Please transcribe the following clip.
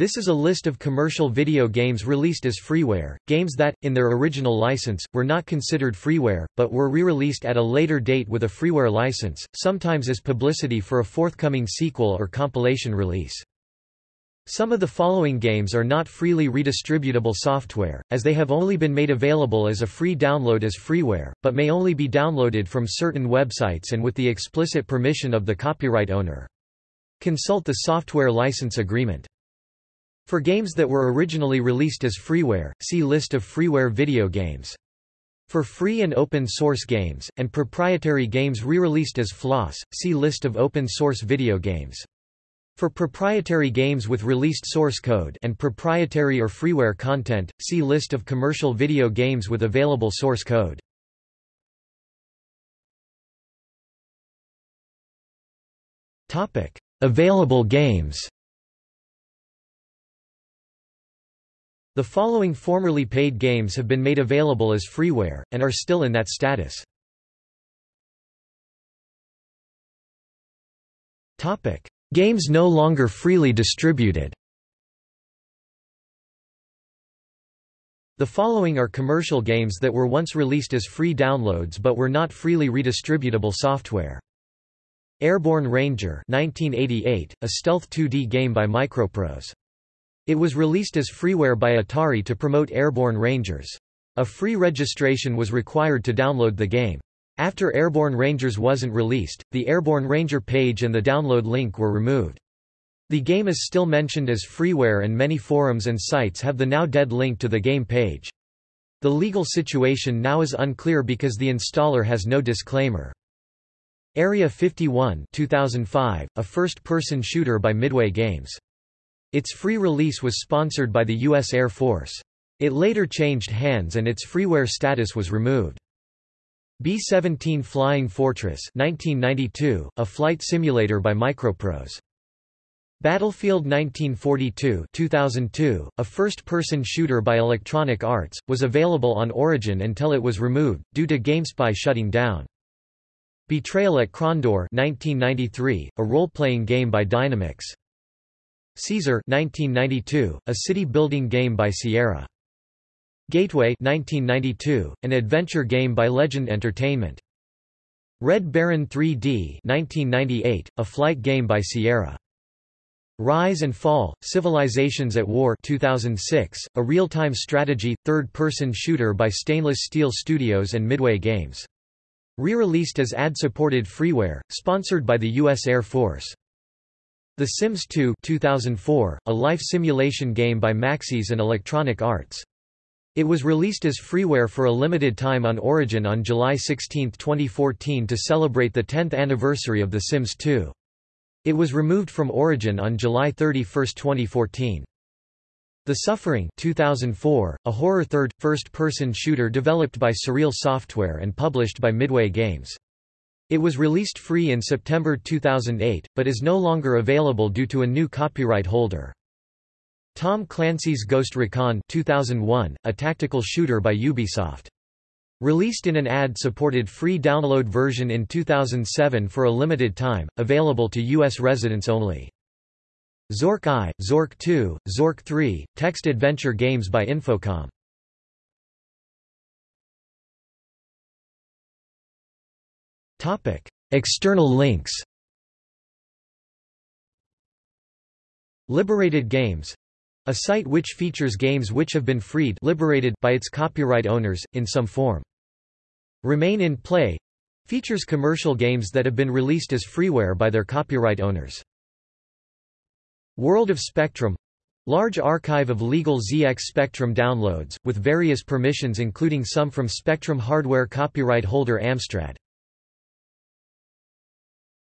This is a list of commercial video games released as freeware, games that, in their original license, were not considered freeware, but were re-released at a later date with a freeware license, sometimes as publicity for a forthcoming sequel or compilation release. Some of the following games are not freely redistributable software, as they have only been made available as a free download as freeware, but may only be downloaded from certain websites and with the explicit permission of the copyright owner. Consult the software license agreement. For games that were originally released as freeware, see List of freeware video games. For free and open source games, and proprietary games re-released as FLOSS, see List of open source video games. For proprietary games with released source code and proprietary or freeware content, see List of commercial video games with available source code. Available games The following formerly paid games have been made available as freeware, and are still in that status. Games no longer freely distributed The following are commercial games that were once released as free downloads but were not freely redistributable software. Airborne Ranger 1988, a stealth 2D game by Microprose. It was released as freeware by Atari to promote Airborne Rangers. A free registration was required to download the game. After Airborne Rangers wasn't released, the Airborne Ranger page and the download link were removed. The game is still mentioned as freeware and many forums and sites have the now dead link to the game page. The legal situation now is unclear because the installer has no disclaimer. Area 51 2005, a first-person shooter by Midway Games. Its free release was sponsored by the U.S. Air Force. It later changed hands and its freeware status was removed. B-17 Flying Fortress 1992, a flight simulator by Microprose. Battlefield 1942 2002, a first-person shooter by Electronic Arts, was available on Origin until it was removed, due to GameSpy shutting down. Betrayal at Krondor 1993, a role-playing game by Dynamix. Caesar 1992, a city-building game by Sierra. Gateway 1992, an adventure game by Legend Entertainment. Red Baron 3D 1998, a flight game by Sierra. Rise and Fall, Civilizations at War 2006, a real-time strategy, third-person shooter by Stainless Steel Studios and Midway Games. Re-released as ad-supported freeware, sponsored by the U.S. Air Force. The Sims 2 2004, a life simulation game by Maxis and Electronic Arts. It was released as freeware for a limited time on Origin on July 16, 2014 to celebrate the 10th anniversary of The Sims 2. It was removed from Origin on July 31, 2014. The Suffering 2004, a horror third, first-person shooter developed by Surreal Software and published by Midway Games. It was released free in September 2008, but is no longer available due to a new copyright holder. Tom Clancy's Ghost Recon 2001, a tactical shooter by Ubisoft. Released in an ad-supported free download version in 2007 for a limited time, available to U.S. residents only. Zork I, Zork 2, Zork 3, text adventure games by Infocom. Topic: External links. Liberated Games a site which features games which have been freed liberated by its copyright owners, in some form. Remain in Play features commercial games that have been released as freeware by their copyright owners. World of Spectrum Large archive of legal ZX Spectrum downloads, with various permissions including some from Spectrum hardware copyright holder Amstrad.